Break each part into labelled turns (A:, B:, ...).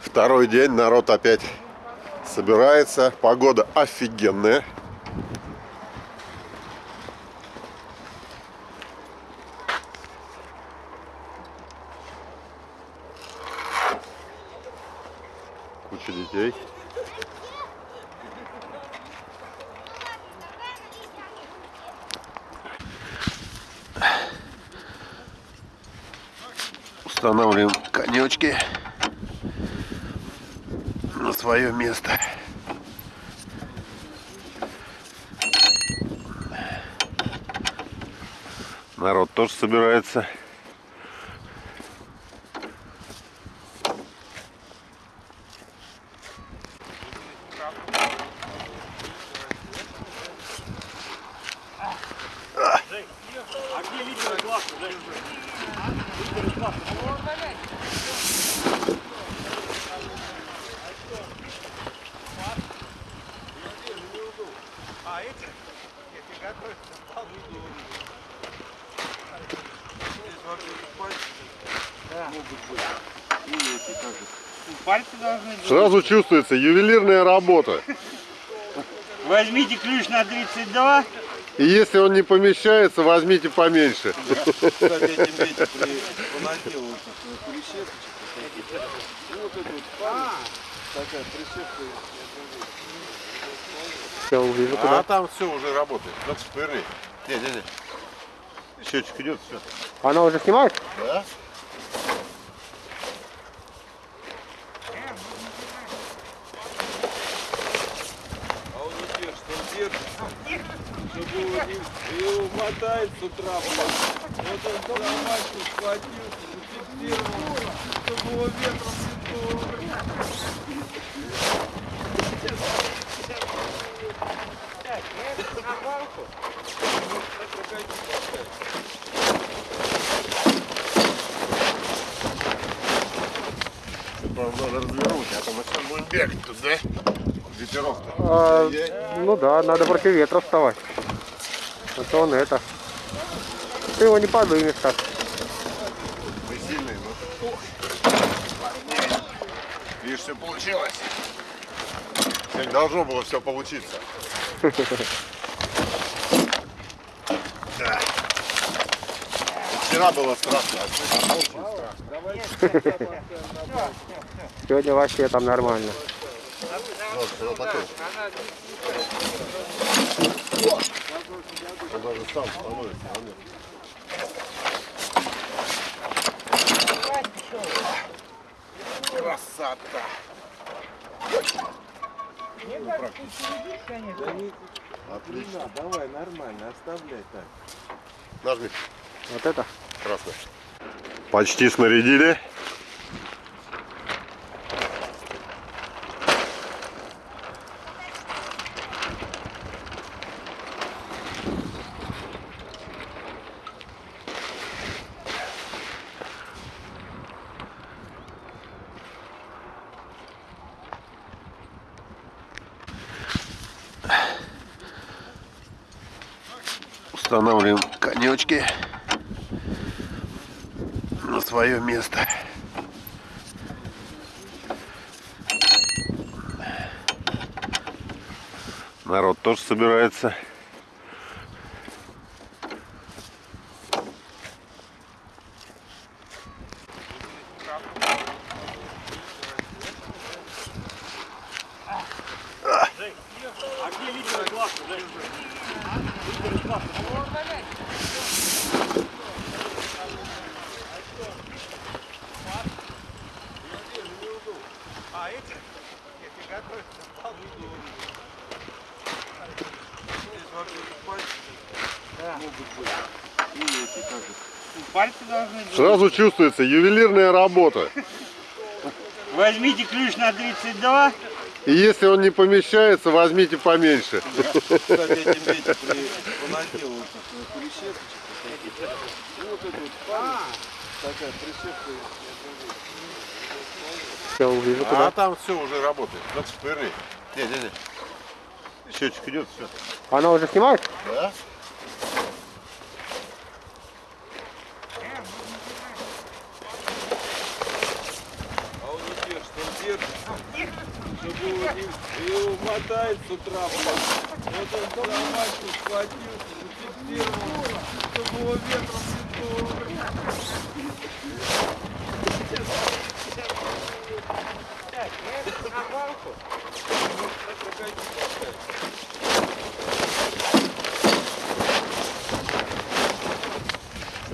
A: Второй день, народ опять собирается. Погода офигенная. Куча детей. Устанавливаем конечки на свое место. Народ тоже собирается.
B: А где лидеры класса? Лидеры класса. А эти? Нет, не готовятся. Пальцы должны быть.
A: Сразу чувствуется ювелирная работа.
B: Возьмите ключ на 32.
A: И если он не помещается, возьмите поменьше. А там все уже работает. Так шпырни. Не, не, не. Счетчик идет, все.
C: Она уже снимает?
A: Да?
D: А он не держит, он держится. Чтобы его мотает с утра. Вот он за мачку схватился, зафиксировал, чтобы его ветром не сдуло, блядь.
A: Правда, надо развернуть, а то мы сейчас будем бегать тут, да? Ветерок-то.
C: А, ну да, надо против ветра вставать. А то он это. Ты его не подымешь так.
A: Мы сильные, но... Видишь, все получилось. Сегодня должно было все получиться. Да. Вчера было страшно, а сегодня очень страшно.
C: Сегодня вообще там нормально.
A: Вот, вот такой. Он даже сам становится. а нет. Красота! Отлично.
D: Давай, нормально, оставляй так.
A: Нажми.
C: Вот это.
A: Красный. Почти снарядили. Устанавливаем конечки на свое место. Народ тоже собирается. Сразу чувствуется ювелирная работа.
B: Возьмите ключ на 32.
A: И если он не помещается, возьмите поменьше.
D: Кстати, этим дети при понадел вот такую прищепочку. И вот эту вот палец, такая прищепка.
C: Я увижу
A: А там все уже работает. Так шпырни. Не, не, не. Счетчик идет, все.
C: Она уже снимает?
A: Да?
D: А он не держит, он держится. Чтобы его мотает с утра. Вот он за мачту схватился, зафиксировал, чтобы его ветром не
B: я на.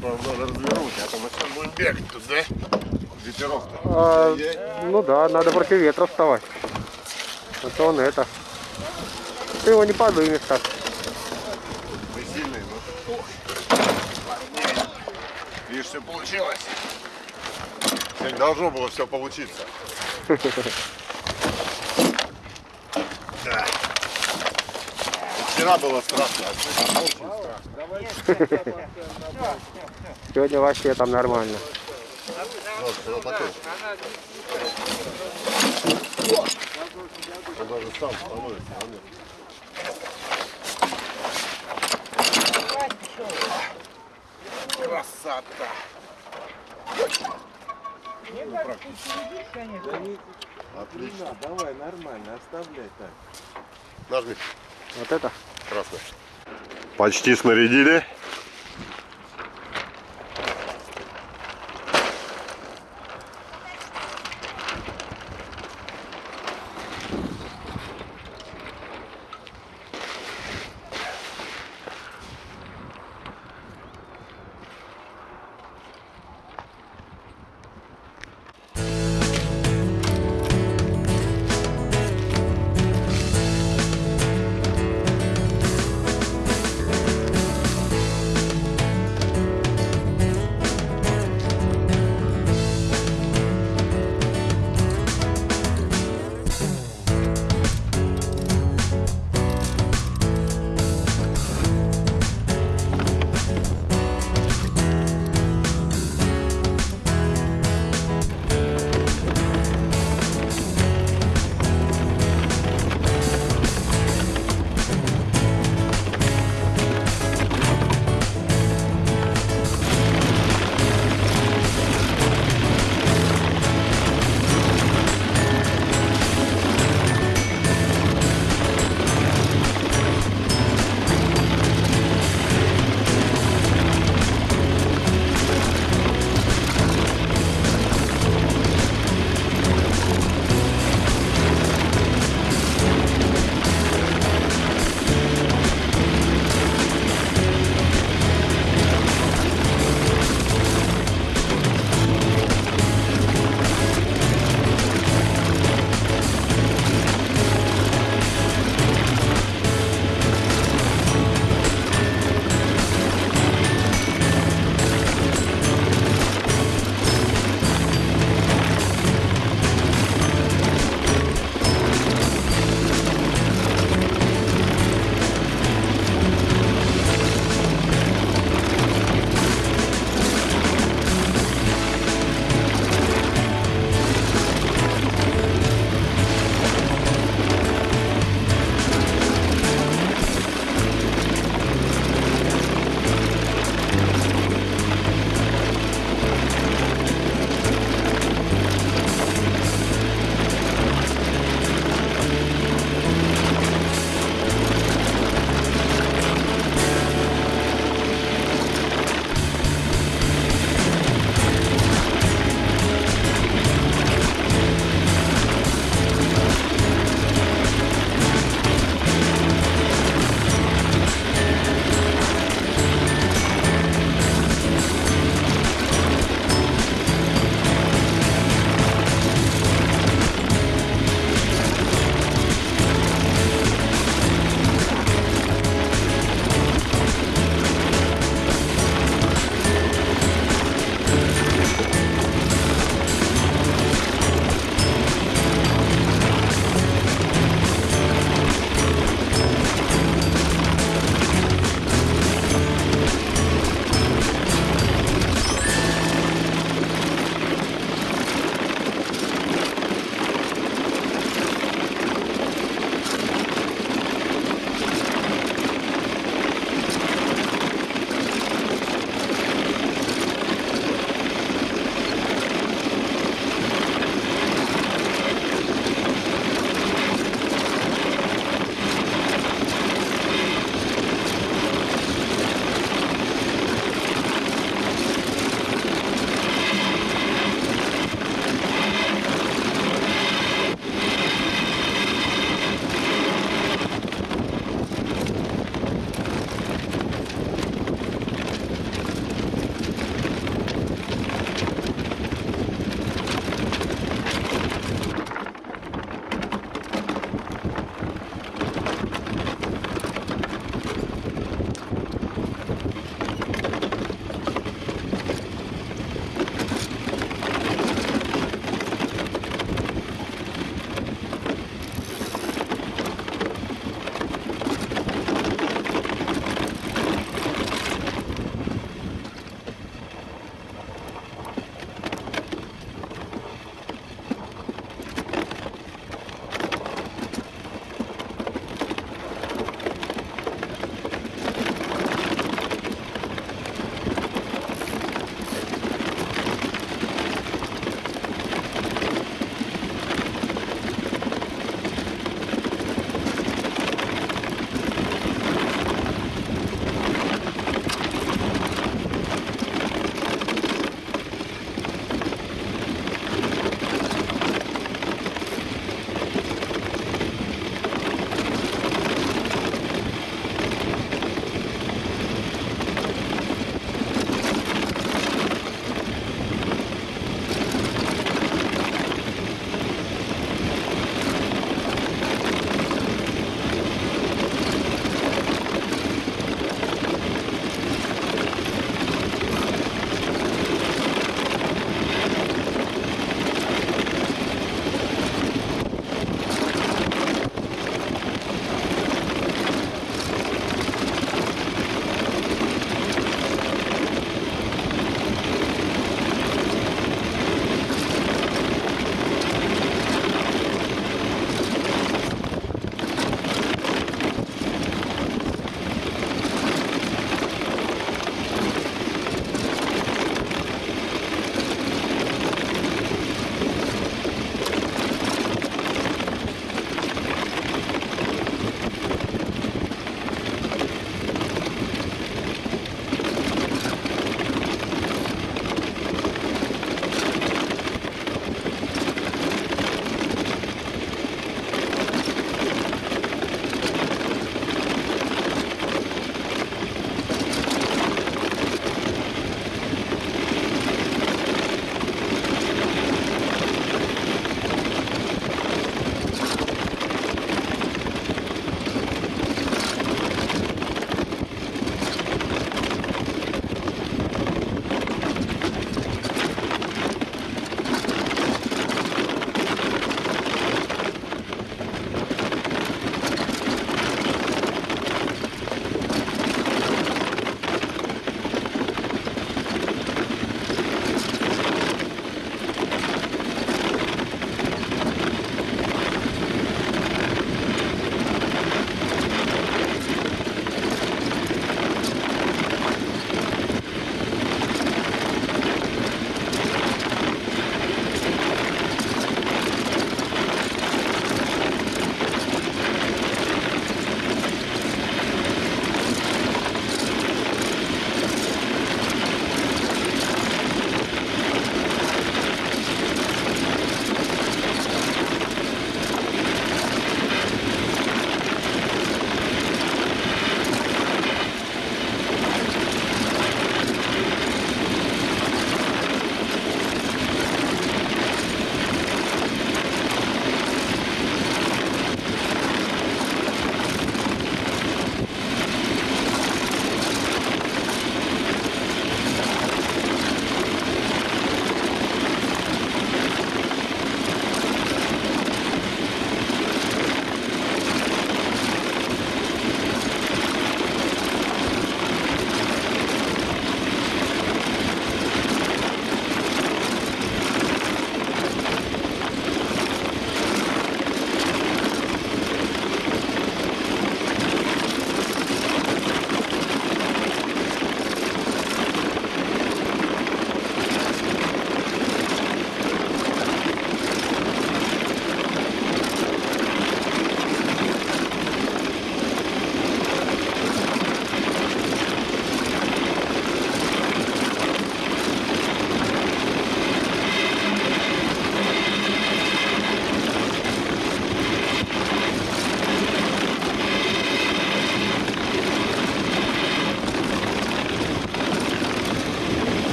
A: Правда, надо развернуть, а то мы сейчас будем бегать тут, да? Ветерок-то.
C: А, ну да, надо против ветра вставать. А то он это. Ты его не подымешь так.
A: Мы сильные, но... Видишь, все получилось. Сегодня должно было все получиться. Да. Вчера было страшно, а сегодня очень страшно.
C: Сегодня вообще там нормально.
A: Вот, такое. Он даже сам становится. а нет. Красота!
B: Мне кажется, ты сидишь, конечно.
D: Да не,
A: Отлично.
D: не надо, давай, нормально, оставляй так.
A: Нажми.
C: Вот это.
A: Красный. Почти снарядили.